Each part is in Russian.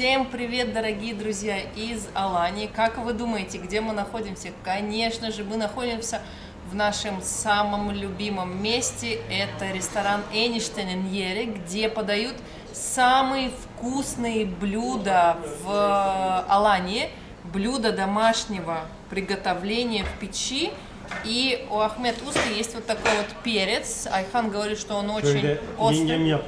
Всем привет, дорогие друзья из Алании. Как вы думаете, где мы находимся? Конечно же, мы находимся в нашем самом любимом месте. Это ресторан Эништененьере, где подают самые вкусные блюда в Алании. Блюда домашнего приготовления в печи. И у Ахмед Уста есть вот такой вот перец. Айхан говорит, что он очень острый.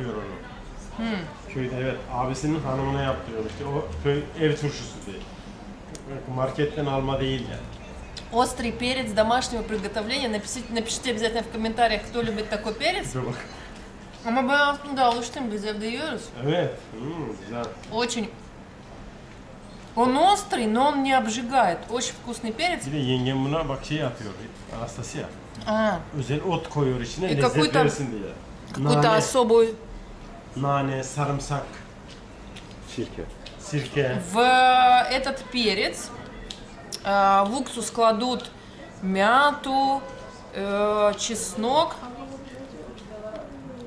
Onu. Köyde evet abisinin hanımına yaptırıyor işte o köy ev turşusu diye. Marketten alma değil yani. Острый перец домашнего приготовления. Напишите, напишите обязательно в комментариях, кто любит такой перец. Ama ben aslında alıştım, biz evde yiyoruz. Evet. Hmm, güzel. Очень. Он острый, но он не обжигает. Очень вкусный перец. Bir de yengem buna bak şey yapıyor. Anastasya. А, Özel ot koyuyor içine E, lezzet какой-то- versin diye. какую-то Nane, особую... nane, sarımsak, Sirke. sirke. В этот перец э, в уксус кладут мяту, э, чеснок.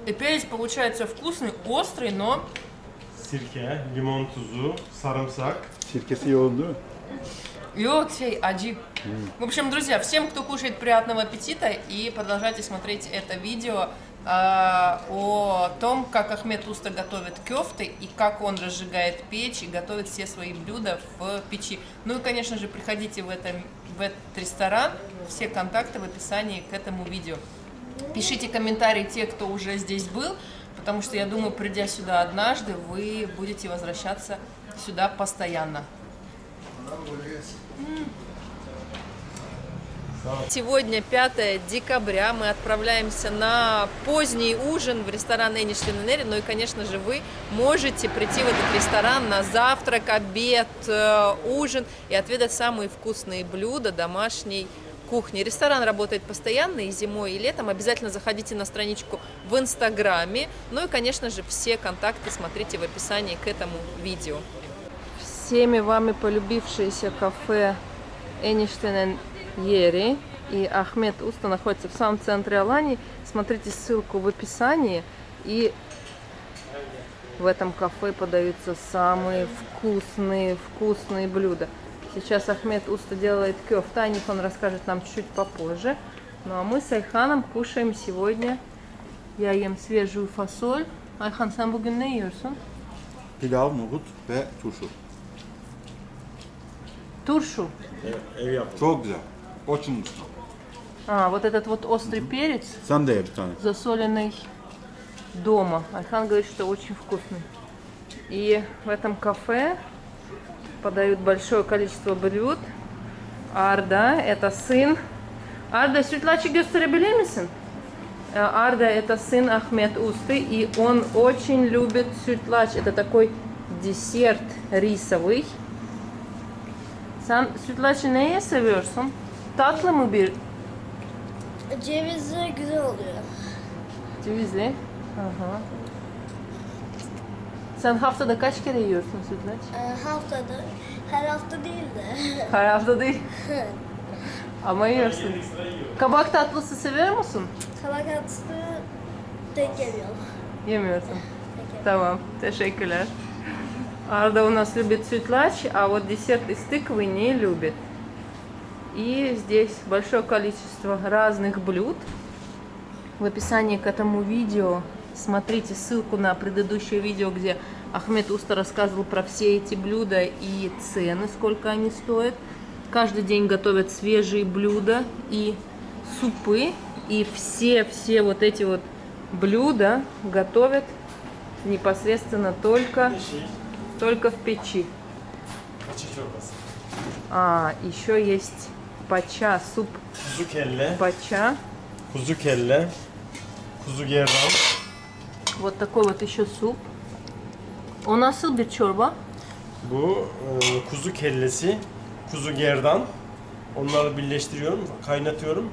И перец получается вкусный, острый, но limon tuzu, sarımsak. Sirkesi yoğun değil mi? Йоксей, аджи. В общем, друзья, всем, кто кушает, приятного аппетита и продолжайте смотреть это видео о том, как Ахмед Уста готовит кёфты и как он разжигает печь и готовит все свои блюда в печи. Ну и, конечно же, приходите в, этом, в этот ресторан, все контакты в описании к этому видео. Пишите комментарии те, кто уже здесь был, потому что я думаю, придя сюда однажды, вы будете возвращаться сюда постоянно. Сегодня 5 декабря, мы отправляемся на поздний ужин в ресторан Эништейн Ну и, конечно же, вы можете прийти в этот ресторан на завтрак, обед, э, ужин и отведать самые вкусные блюда домашней кухни. Ресторан работает постоянно и зимой, и летом. Обязательно заходите на страничку в Инстаграме. Ну и, конечно же, все контакты смотрите в описании к этому видео. Всеми вами полюбившееся кафе Эништейн Ери и Ахмед Уста находится в самом центре Алании. Смотрите ссылку в описании. И в этом кафе подаются самые вкусные, вкусные блюда. Сейчас Ахмед Уста делает кёфта, о них он расскажет нам чуть попозже. Ну а мы с Айханом кушаем сегодня. Я ем свежую фасоль. Ayhan sen bugün ne yiyorsun? Pilav, nohut ve turşu. Туршу. Ev yapımı. Çok güzel. Очень вкусно. А, вот этот вот острый перец, Sen de ye bir tane. засоленный дома. Айхан говорит, что очень вкусный. И в этом кафе подают большое количество блюд. Арда, это сын. Sütlaçı gösterebilir misin? Э, Арда это сын Ахмед Усты, и он очень любит sütlaç. Это такой десерт рисовый. Sen sütlaçı neye seviyorsun? Tatlı mı bir Cevizli güzel oluyor. Cevizli. Aha. Sen haftada kaç kere yiyorsun sütlaç? Ee, haftada, her hafta değil de. Her hafta değil. Ama yiyorsun. Kabak tatlısı seviyor musun? Kabak tatlısı denk geliyor. Yemiyorsun. Tamam, teşekkürler. Арда у нас любит sütlaç, а вот десерт из тыквы не любит. И здесь большое количество разных блюд. В описании к этому видео смотрите ссылку на предыдущее видео, где Ахмед Уста рассказывал про все эти блюда и цены, сколько они стоят. Каждый день готовят свежие блюда и супы. И все-все вот эти вот блюда готовят непосредственно только, только в печи. Çorbası. А, еще есть пача, суп Kuzu kelle, пача. kuzu kelle, kuzu gerdan. Вот такой вот еще суп. O nasıl bir çorba? Bu e, kuzu kellesi, kuzu gerdan. Onları birleştiriyorum, kaynatıyorum.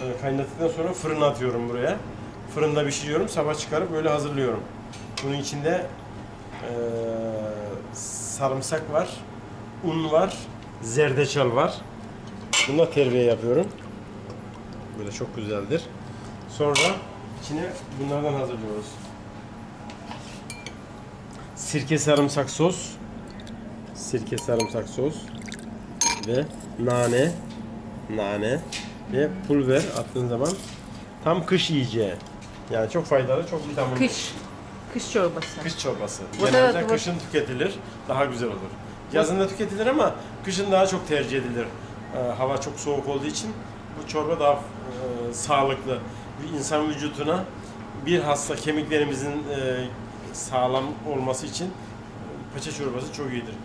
E, kaynattıktan sonra fırına atıyorum buraya. Fırında pişiriyorum, sabah çıkarıp böyle hazırlıyorum. Bunun içinde e, sarımsak var, un var, zerdeçal var. Bunda terbiye yapıyorum. Böyle çok güzeldir. Sonra içine bunlardan hazırlıyoruz. Sirke sarımsak sos, sirke sarımsak sos ve nane, nane ve pulver attığın zaman tam kış yiyeceği. Yani çok faydalı, çok vitaminli. Kış. Kış çorbası. Kış çorbası. Bu da- Genelde bu- kışın tüketilir, daha güzel olur. Yazın da tüketilir ama kışın daha çok tercih edilir. Ee, hava çok soğuk olduğu için bu çorba daha e, sağlıklı. İnsan vücuduna bir hasta kemiklerimizin e, sağlam olması için e, paça çorbası çok iyidir.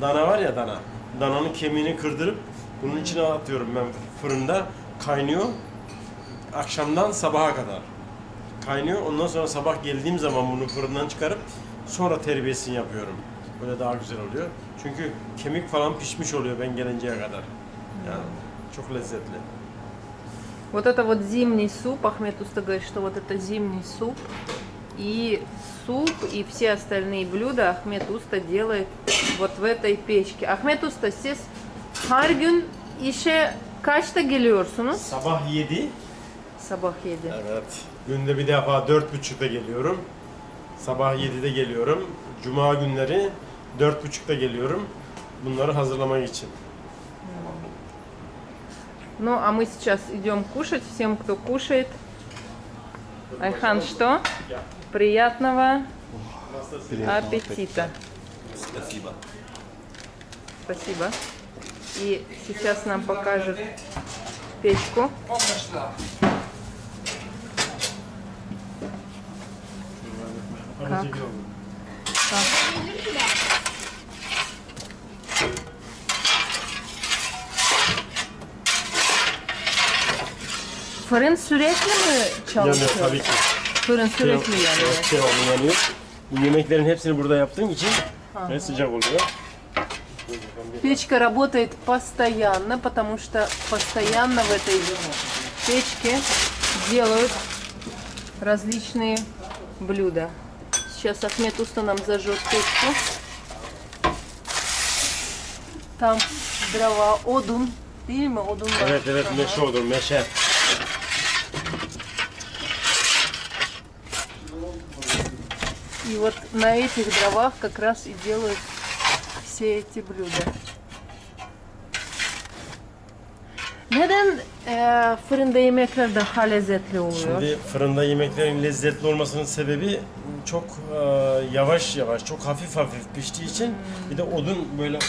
Dana var ya dana. Dananın kemiğini kırdırıp bunun içine atıyorum ben fırında kaynıyor. Akşamdan sabaha kadar kaynıyor. Ondan sonra sabah geldiğim zaman bunu fırından çıkarıp sonra terbiyesini yapıyorum. Böyle daha güzel oluyor. Çünkü kemik falan pişmiş oluyor ben gelinceye kadar. Çok lezzetli. Вот это вот зимний суп. Ахмед Уста говорит, что вот это зимний суп. И суп, и все остальные блюда Ахмед Уста делает вот в этой печке. Usta siz her gün işe kaçta geliyorsunuz? Sabah 7. Sabah 7. Evet. Günde bir defa 4.30'da geliyorum. Sabah 7'de geliyorum. Cuma günleri 4.30'da geliyorum. Bunları hazırlamak için. Ну, а мы сейчас идем кушать. Всем, кто кушает. Айхан, что? Приятного аппетита. Спасибо. Спасибо. И сейчас нам покажет печку. Как? Fırın sürekli mi Yanıyor çalışıyor? tabii ki. Fırın sürekli yanıyor. Evet, devamlı yanıyor. Bu yemeklerin hepsini burada yaptığım için ve sıcak oluyor. Печка работает постоянно, потому что постоянно в этой печке делают различные блюда. Сейчас Ахмед Уста нам зажжет печку. Там дрова, değil mi? Odun var. Evet evet meşe olur meşe. И вот на этих дровах как раз и делают все эти блюда. Neden eee, fırında yemekler daha lezzetli oluyor? Şimdi fırında yemeklerin lezzetli olmasının sebebi çok e, yavaş yavaş, çok hafif hafif piştiği için bir de odun böyle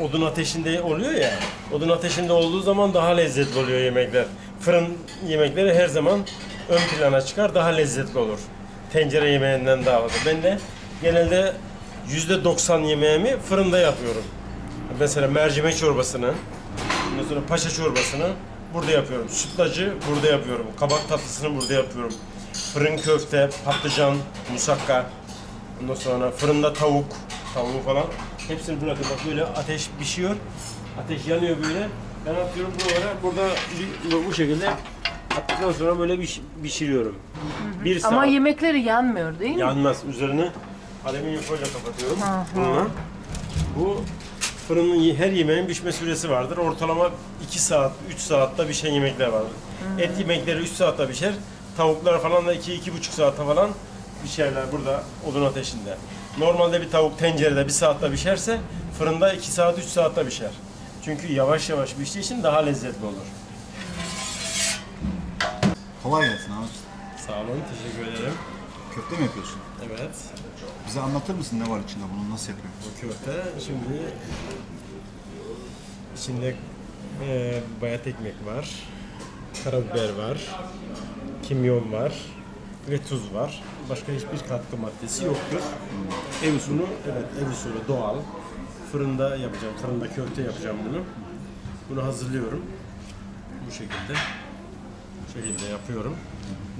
odun ateşinde oluyor ya. Odun ateşinde olduğu zaman daha lezzetli oluyor yemekler. Fırın yemekleri her zaman ön plana çıkar, daha lezzetli olur. Tencere yemeğinden daha fazla. Ben de genelde %90 yemeğimi fırında yapıyorum. Mesela mercimek çorbasını, ondan sonra paşa çorbasını burada yapıyorum. Sütlacı burada yapıyorum. Kabak tatlısını burada yapıyorum. Fırın köfte, patlıcan, musakka, ondan sonra fırında tavuk, tavuğu falan. Hepsini burada bak böyle ateş pişiyor. Ateş yanıyor böyle. Ben atıyorum buralara. Burada bu şekilde attıktan sonra böyle piş- pişiriyorum. Bir saat. Ama yemekleri yanmıyor değil mi? Yanmaz. Üzerine alüminyum folyo kapatıyorum. Bununla. Bu fırının her yemeğin pişme süresi vardır. Ortalama 2 saat, 3 saatte pişen yemekler vardır. Et yemekleri 3 saatte pişer. Tavuklar falan da 2-2,5 saatte falan pişerler burada odun ateşinde. Normalde bir tavuk tencerede 1 saatte pişerse fırında 2 saat 3 saatte pişer. Çünkü yavaş yavaş piştiği için daha lezzetli olur. Kolay gelsin abi. Sağ olun, teşekkür ederim. Köfte mi yapıyorsun? Evet. Bize anlatır mısın ne var içinde bunun nasıl yapıyorsun? Bu köfte şimdi içinde e, bayat ekmek var, karabiber var, kimyon var ve tuz var. Başka hiçbir katkı maddesi yoktur. Ev usulü, evet ev usulü doğal. Fırında yapacağım, fırında köfte yapacağım bunu. Bunu hazırlıyorum. Bu şekilde. Şekilde yapıyorum.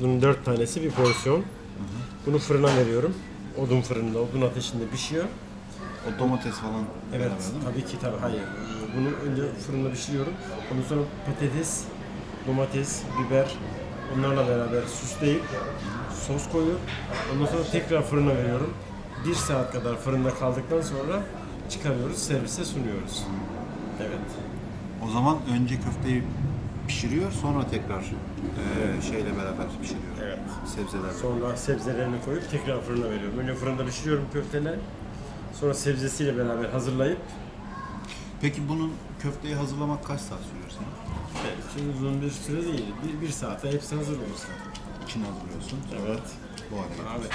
Bunun dört tanesi bir porsiyon. Bunu fırına veriyorum. Odun fırında, odun ateşinde pişiyor. O domates falan Evet, beraber değil mi? tabii ki tabii. Hayır. Bunu önce fırında pişiriyorum. Ondan sonra patates, domates, biber onlarla beraber süsleyip sos koyup ondan sonra tekrar fırına veriyorum. Bir saat kadar fırında kaldıktan sonra çıkarıyoruz, servise sunuyoruz. Evet. O zaman önce köfteyi pişiriyor sonra tekrar eee, şeyle beraber pişiriyor. Evet. Sebzelerle. Sonra sebzelerini koyup tekrar fırına veriyorum. Önce fırında pişiriyorum köfteleri. Sonra sebzesiyle beraber hazırlayıp Peki bunun köfteyi hazırlamak kaç saat sürüyor senin? evet, çok uzun bir süre değil. Bir, bir saate hepsi hazır olur zaten. İçine hazırlıyorsun. Evet. Bu hale Abi.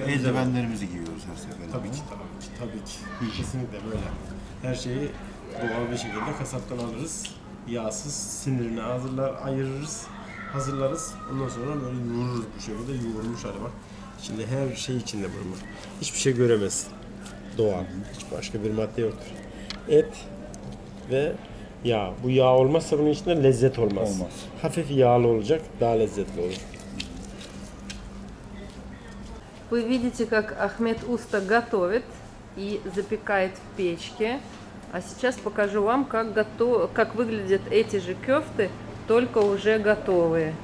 Ve eldivenlerimizi giyiyoruz her seferinde. Tabii ki, tabii ki, tabii ki. Kesinlikle böyle. Her şeyi doğal bir şekilde kasaptan alırız. Yağsız, sinirini hazırlar, ayırırız, hazırlarız. Ondan sonra böyle yoğururuz bu şekilde. Yoğurmuş hali bak. İçinde her şey içinde bunun. Hiçbir şey göremezsin. Doğal. Hiç başka bir madde yoktur. Et ve yağ. Bu yağ olmazsa bunun içinde lezzet olmaz. Olmaz. Hafif yağlı olacak, daha lezzetli olur. Вы видите, как Ахмед Уста готовит и запекает в печке. А сейчас покажу вам, как, готов... как выглядят эти же кефты, только уже готовые.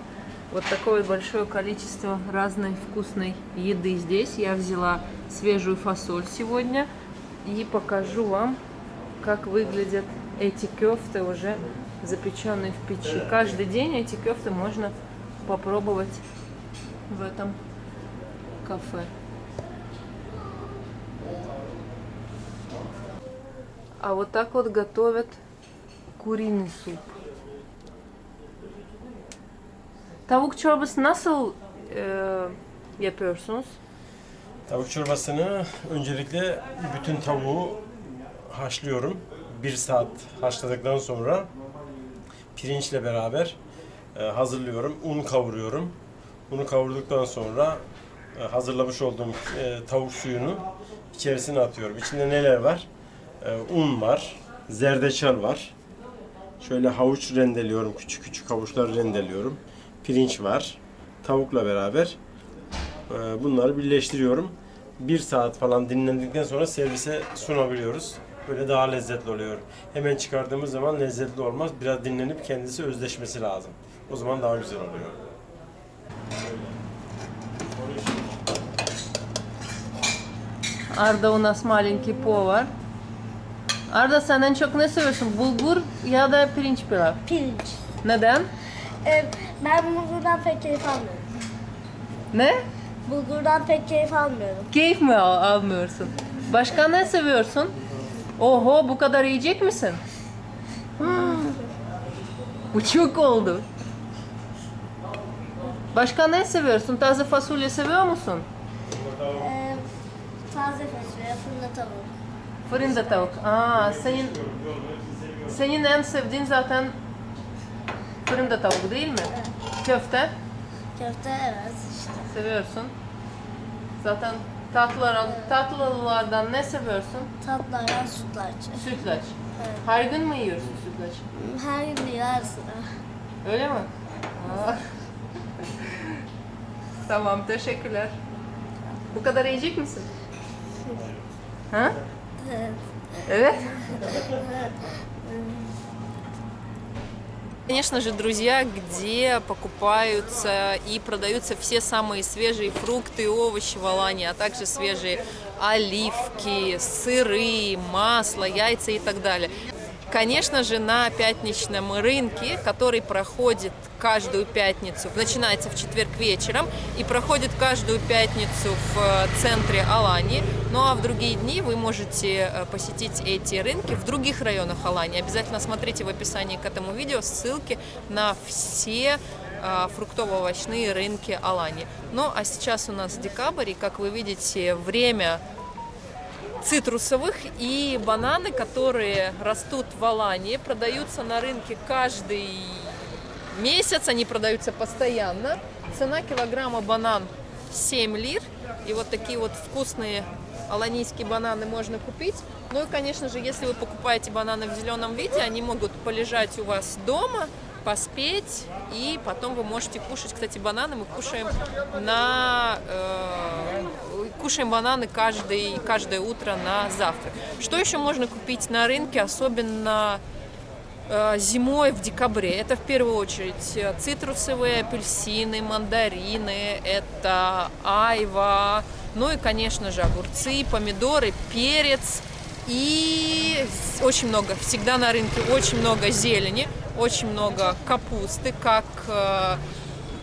Вот такое большое количество разной вкусной еды здесь. Я взяла свежую фасоль сегодня и покажу вам, как выглядят эти кефты уже запеченные в печи. Каждый день эти кефты можно попробовать в этом кафе. А вот так вот готовят kuriный суп. Tavuk çorbası nasıl e, yapıyorsunuz? Tavuk çorbasını öncelikle bütün tavuğu haşlıyorum. Bir saat haşladıktan sonra pirinçle beraber e, hazırlıyorum. Un kavuruyorum. Unu kavurduktan sonra e, hazırlamış olduğum e, tavuk suyunu içerisine atıyorum. İçinde neler var? E, un var, zerdeçal var. Şöyle havuç rendeliyorum, küçük küçük havuçlar rendeliyorum. Pirinç var. Tavukla beraber e, bunları birleştiriyorum. Bir saat falan dinlendikten sonra servise sunabiliyoruz. Böyle daha lezzetli oluyor. Hemen çıkardığımız zaman lezzetli olmaz. Biraz dinlenip kendisi özleşmesi lazım. O zaman daha güzel oluyor. Arda у нас маленький повар. Arda sen en çok ne seviyorsun? Bulgur ya da pirinç pilav? Pirinç. Neden? Ee, ben bulgurdan pek keyif almıyorum. Ne? Bulgurdan pek keyif almıyorum. Keyif mi al- almıyorsun? Başka ne seviyorsun? Oho bu kadar yiyecek misin? Hmm. Bu çok oldu. Başka ne seviyorsun? Taze fasulye seviyor musun? Ee, taze fasulye, fırında tavuk. Fırında tavuk. Aa, senin senin en sevdiğin zaten fırında tavuk değil mi? Köfte Köfte evet işte. seviyorsun. Zaten tatlılar, tatlılardan ne seviyorsun? Tatlılardan sütlaç. Sütlaç. Evet. Her gün mü yiyorsun sütlaç? Her gün sıra. Öyle mi? Aa. tamam, teşekkürler. Bu kadar yiyecek misin? Ha? Evet. Конечно же, друзья, где покупаются и продаются все самые свежие фрукты и овощи в Алании, а также свежие оливки, сыры, масло, яйца и так далее. Конечно же, на пятничном рынке, который проходит каждую пятницу, начинается в четверг вечером и проходит каждую пятницу в э, центре Алании. Ну а в другие дни вы можете э, посетить эти рынки в других районах Алании. Обязательно смотрите в описании к этому видео ссылки на все э, фруктово-овощные рынки Алании. Ну а сейчас у нас декабрь, и как вы видите, время цитрусовых и бананы, которые растут в Алании, продаются на рынке каждый месяц, они продаются постоянно. Цена килограмма банан 7 лир. И вот такие вот вкусные аланийские бананы можно купить. Ну и, конечно же, если вы покупаете бананы в зеленом виде, они могут полежать у вас дома, поспеть, и потом вы можете кушать. Кстати, бананы мы кушаем на э, кушаем бананы каждый, каждое утро на завтрак. Что еще можно купить на рынке, особенно зимой в декабре? Это в первую очередь э, цитрусовые, апельсины, мандарины, это айва, ну и, конечно же, огурцы, помидоры, перец. И очень много, всегда на рынке очень много зелени, очень много капусты, как э,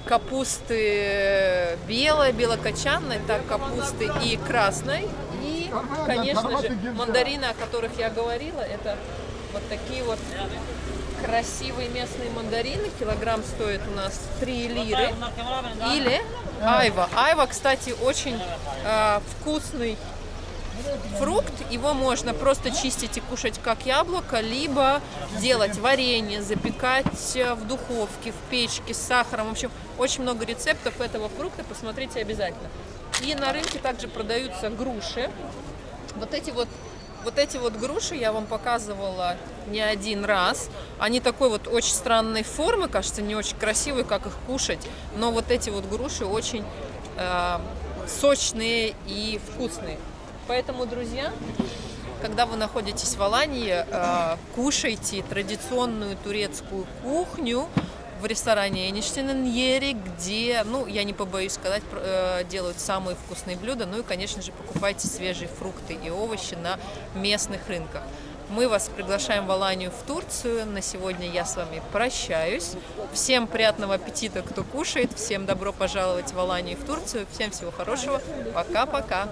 капусты белой, белокочанной, так капусты и красной. И, конечно же, мандарины, о которых я говорила, это вот такие вот красивые местные мандарины. Килограмм стоит у нас 3 лиры. Или айва. Айва, кстати, очень э, вкусный фрукт. Его можно просто чистить и кушать как яблоко, либо делать варенье, запекать э, в духовке, в печке с сахаром. В общем, очень много рецептов этого фрукта. Посмотрите обязательно. И на рынке также продаются груши. Вот эти вот вот эти вот груши я вам показывала не один раз. Они такой вот очень странной формы, кажется, не очень красивые, как их кушать. Но вот эти вот груши очень э, сочные и вкусные. Поэтому, друзья, когда вы находитесь в Алании, э, кушайте традиционную турецкую кухню в ресторане Эништиненьери, где, ну, я не побоюсь сказать, э, делают самые вкусные блюда. Ну и, конечно же, покупайте свежие фрукты и овощи на местных рынках. Мы вас приглашаем в Аланию, в Турцию. На сегодня я с вами прощаюсь. Всем приятного аппетита, кто кушает. Всем добро пожаловать в Аланию, в Турцию. Всем всего хорошего. Пока-пока.